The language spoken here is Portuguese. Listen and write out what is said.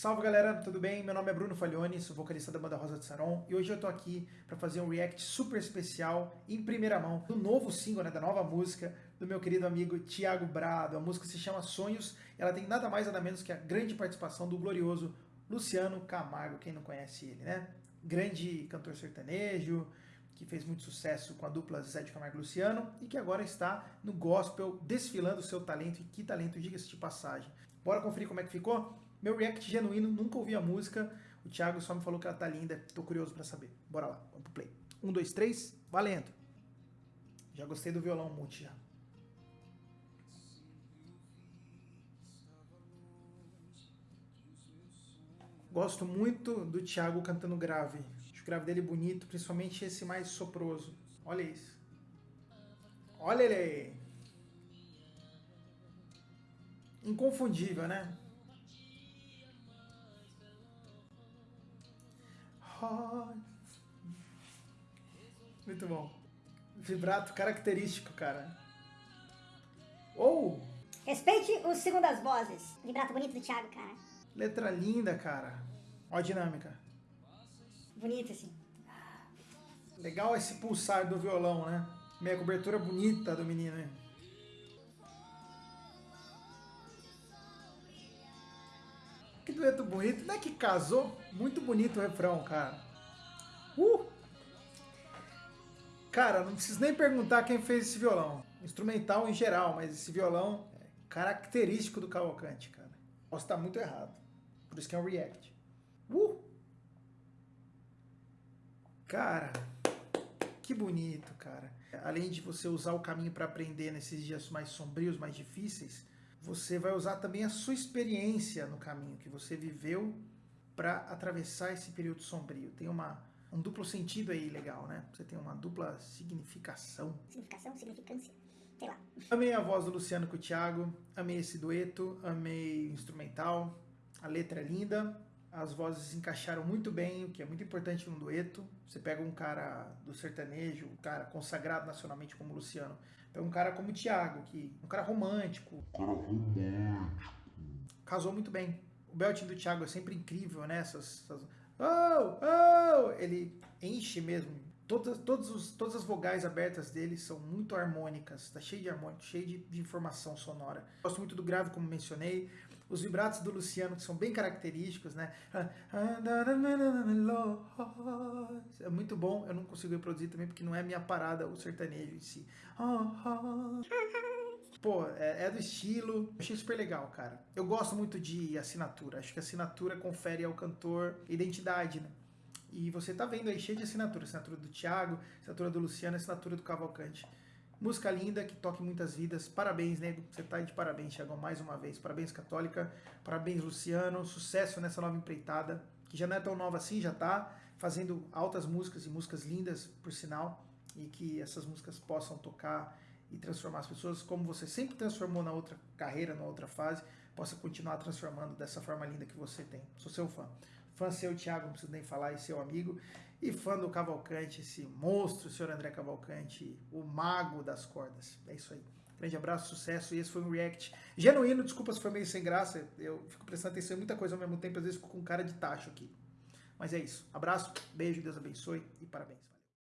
Salve galera, tudo bem? Meu nome é Bruno Faglione, sou vocalista da banda Rosa de Saron e hoje eu tô aqui para fazer um react super especial em primeira mão do novo single, né, da nova música do meu querido amigo Thiago Brado. A música se chama Sonhos ela tem nada mais nada menos que a grande participação do glorioso Luciano Camargo, quem não conhece ele, né? Grande cantor sertanejo, que fez muito sucesso com a dupla Zé de Camargo e Luciano e que agora está no gospel desfilando seu talento e que talento, diga-se de passagem. Bora conferir como é que ficou? Meu react genuíno, nunca ouvi a música. O Thiago só me falou que ela tá linda. Tô curioso pra saber. Bora lá, vamos pro play. Um, dois, três, valendo. Já gostei do violão multi já. Gosto muito do Thiago cantando grave. Acho o grave dele bonito, principalmente esse mais soproso. Olha isso. Olha ele aí. Inconfundível, né? Muito bom. Vibrato característico, cara. Ou... Respeite o segundas vozes. Vibrato bonito do Thiago, cara. Letra linda, cara. Ó a dinâmica. Bonito, assim. Legal esse pulsar do violão, né? Meia cobertura bonita do menino, hein? Dueto bonito. Não é que casou? Muito bonito o refrão, cara. Uh! Cara, não preciso nem perguntar quem fez esse violão. Instrumental em geral, mas esse violão é característico do Cavalcante, cara. Posso estar muito errado. Por isso que é um react. Uh! Cara, que bonito, cara. Além de você usar o caminho para aprender nesses dias mais sombrios, mais difíceis, você vai usar também a sua experiência no caminho que você viveu para atravessar esse período sombrio. Tem uma, um duplo sentido aí legal, né? Você tem uma dupla significação. Significação, significância, sei lá. Amei a voz do Luciano com o Thiago, amei esse dueto, amei o instrumental, a letra é linda, as vozes encaixaram muito bem, o que é muito importante num dueto. Você pega um cara do sertanejo, um cara consagrado nacionalmente como o Luciano, pega um cara como o Thiago, que um cara romântico. Cara romântico. Casou muito bem. O belting do Thiago é sempre incrível, né? Essas, essas... Oh, oh! Ele enche mesmo. Todas, todos os, todas as vogais abertas dele são muito harmônicas, tá cheio de harmônico, cheio de, de informação sonora. Gosto muito do grave, como mencionei os vibratos do Luciano, que são bem característicos, né? É muito bom, eu não consigo reproduzir também, porque não é minha parada o sertanejo em si. Pô, é, é do estilo, achei super legal, cara. Eu gosto muito de assinatura, acho que a assinatura confere ao cantor identidade, né? E você tá vendo aí cheio de assinatura, assinatura do Thiago, assinatura do Luciano, assinatura do Cavalcante. Música linda, que toque muitas vidas. Parabéns, nego. Você tá de parabéns, Thiagão, mais uma vez. Parabéns, Católica. Parabéns, Luciano. Sucesso nessa nova empreitada, que já não é tão nova assim, já tá fazendo altas músicas e músicas lindas, por sinal. E que essas músicas possam tocar e transformar as pessoas como você sempre transformou na outra carreira, na outra fase, possa continuar transformando dessa forma linda que você tem. Sou seu fã. Fã seu, Thiago, não preciso nem falar, e seu amigo. E fã do Cavalcante, esse monstro, o senhor André Cavalcante, o mago das cordas. É isso aí. Grande abraço, sucesso. E esse foi um react genuíno. Desculpa se foi meio sem graça. Eu fico prestando atenção em muita coisa ao mesmo tempo. Às vezes fico com cara de tacho aqui. Mas é isso. Abraço, beijo, Deus abençoe e parabéns.